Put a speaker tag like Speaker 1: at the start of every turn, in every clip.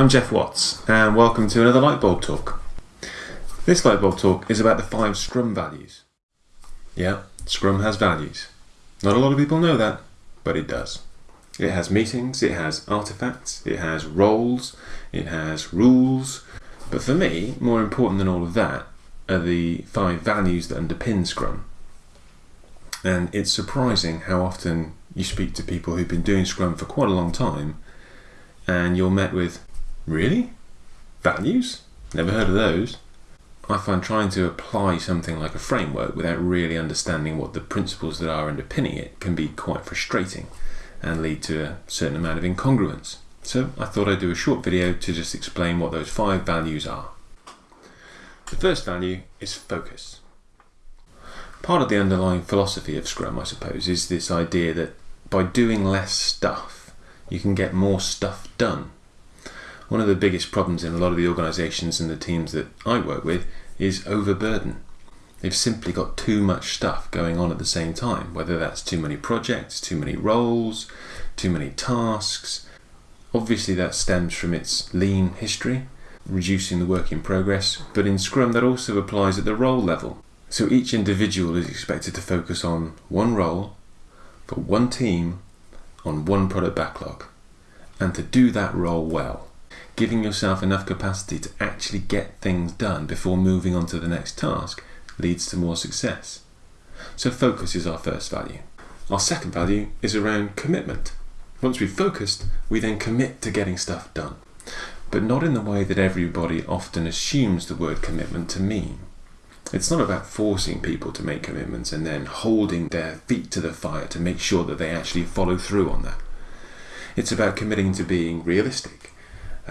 Speaker 1: I'm Geoff Watts, and welcome to another Lightbulb Talk. This Lightbulb Talk is about the five Scrum values. Yeah, Scrum has values. Not a lot of people know that, but it does. It has meetings, it has artifacts, it has roles, it has rules. But for me, more important than all of that are the five values that underpin Scrum. And it's surprising how often you speak to people who've been doing Scrum for quite a long time and you're met with, Really? Values? Never heard of those. I find trying to apply something like a framework without really understanding what the principles that are underpinning it can be quite frustrating and lead to a certain amount of incongruence. So I thought I'd do a short video to just explain what those five values are. The first value is focus. Part of the underlying philosophy of Scrum, I suppose, is this idea that by doing less stuff, you can get more stuff done. One of the biggest problems in a lot of the organisations and the teams that I work with is overburden. They've simply got too much stuff going on at the same time, whether that's too many projects, too many roles, too many tasks. Obviously, that stems from its lean history, reducing the work in progress, but in Scrum, that also applies at the role level. So each individual is expected to focus on one role for one team on one product backlog and to do that role well giving yourself enough capacity to actually get things done before moving on to the next task leads to more success. So, focus is our first value. Our second value is around commitment. Once we've focused, we then commit to getting stuff done, but not in the way that everybody often assumes the word commitment to mean. It's not about forcing people to make commitments and then holding their feet to the fire to make sure that they actually follow through on that. It's about committing to being realistic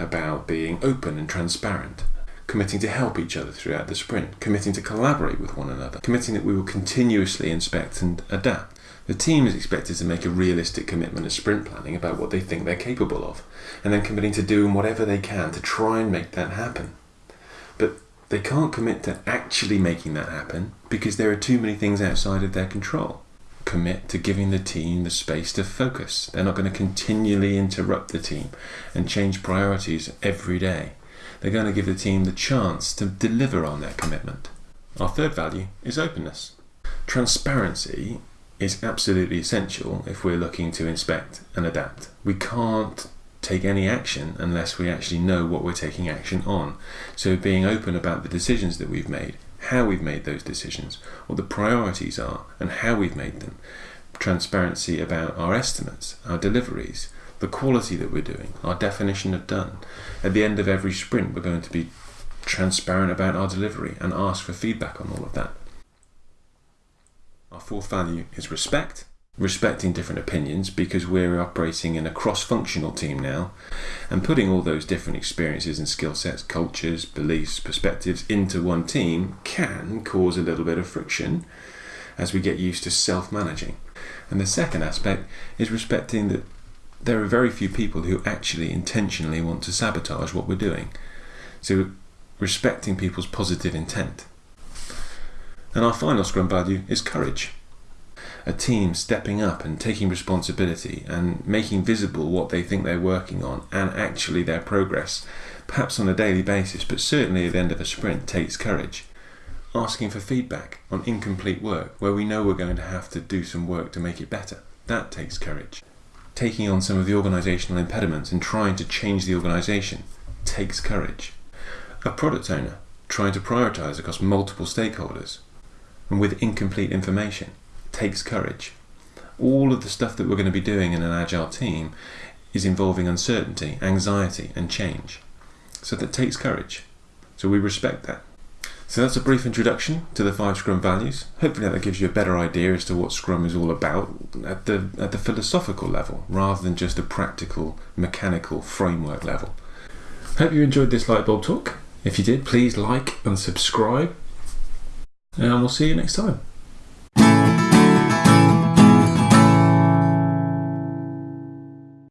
Speaker 1: about being open and transparent, committing to help each other throughout the sprint, committing to collaborate with one another, committing that we will continuously inspect and adapt. The team is expected to make a realistic commitment of sprint planning about what they think they're capable of, and then committing to doing whatever they can to try and make that happen. But they can't commit to actually making that happen because there are too many things outside of their control commit to giving the team the space to focus. They're not going to continually interrupt the team and change priorities every day. They're going to give the team the chance to deliver on their commitment. Our third value is openness. Transparency is absolutely essential if we're looking to inspect and adapt. We can't take any action unless we actually know what we're taking action on. So, being open about the decisions that we've made how we've made those decisions, what the priorities are, and how we've made them. Transparency about our estimates, our deliveries, the quality that we're doing, our definition of done. At the end of every sprint, we're going to be transparent about our delivery and ask for feedback on all of that. Our fourth value is respect respecting different opinions because we're operating in a cross functional team now and putting all those different experiences and skill sets, cultures, beliefs, perspectives into one team can cause a little bit of friction as we get used to self managing. And the second aspect is respecting that there are very few people who actually intentionally want to sabotage what we're doing. So, respecting people's positive intent. And our final Scrum value is courage a team stepping up and taking responsibility and making visible what they think they're working on and actually their progress, perhaps on a daily basis, but certainly at the end of a sprint, takes courage. Asking for feedback on incomplete work where we know we're going to have to do some work to make it better, that takes courage. Taking on some of the organisational impediments and trying to change the organisation takes courage. A product owner trying to prioritise across multiple stakeholders and with incomplete information takes courage. All of the stuff that we're going to be doing in an agile team is involving uncertainty, anxiety, and change. So that takes courage. So we respect that. So that's a brief introduction to the five Scrum values. Hopefully that gives you a better idea as to what Scrum is all about at the at the philosophical level, rather than just a practical, mechanical framework level. Hope you enjoyed this Lightbulb talk. If you did, please like and subscribe. And we'll see you next time.